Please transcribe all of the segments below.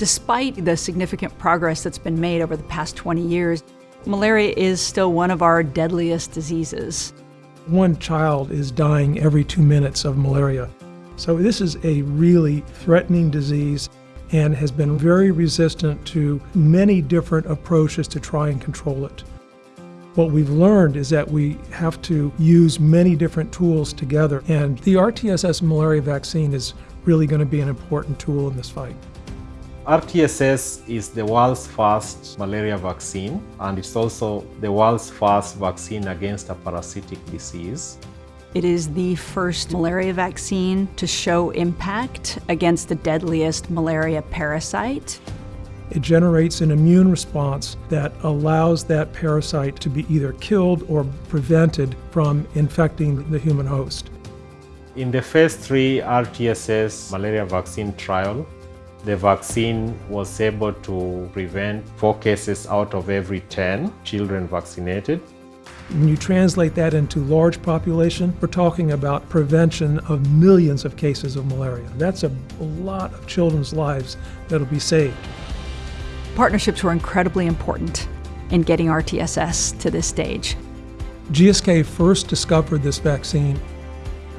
Despite the significant progress that's been made over the past 20 years, malaria is still one of our deadliest diseases. One child is dying every two minutes of malaria. So this is a really threatening disease and has been very resistant to many different approaches to try and control it. What we've learned is that we have to use many different tools together, and the RTSS malaria vaccine is really going to be an important tool in this fight. RTSS is the world's first malaria vaccine and it's also the world's first vaccine against a parasitic disease. It is the first malaria vaccine to show impact against the deadliest malaria parasite. It generates an immune response that allows that parasite to be either killed or prevented from infecting the human host. In the phase 3 RTSS malaria vaccine trial, the vaccine was able to prevent four cases out of every 10 children vaccinated. When you translate that into large population, we're talking about prevention of millions of cases of malaria. That's a, a lot of children's lives that'll be saved. Partnerships were incredibly important in getting RTSS to this stage. GSK first discovered this vaccine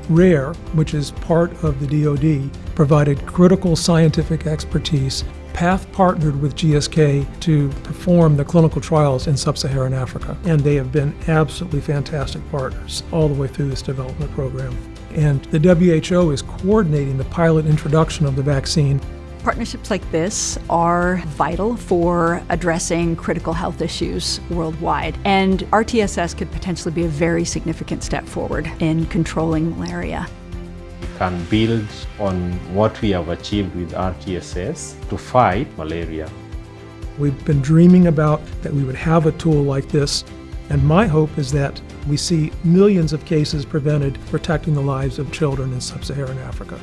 WRAIR, which is part of the DoD, provided critical scientific expertise. PATH partnered with GSK to perform the clinical trials in sub-Saharan Africa, and they have been absolutely fantastic partners all the way through this development program. And the WHO is coordinating the pilot introduction of the vaccine Partnerships like this are vital for addressing critical health issues worldwide, and RTSS could potentially be a very significant step forward in controlling malaria. We can build on what we have achieved with RTSS to fight malaria. We've been dreaming about that we would have a tool like this, and my hope is that we see millions of cases prevented protecting the lives of children in sub-Saharan Africa.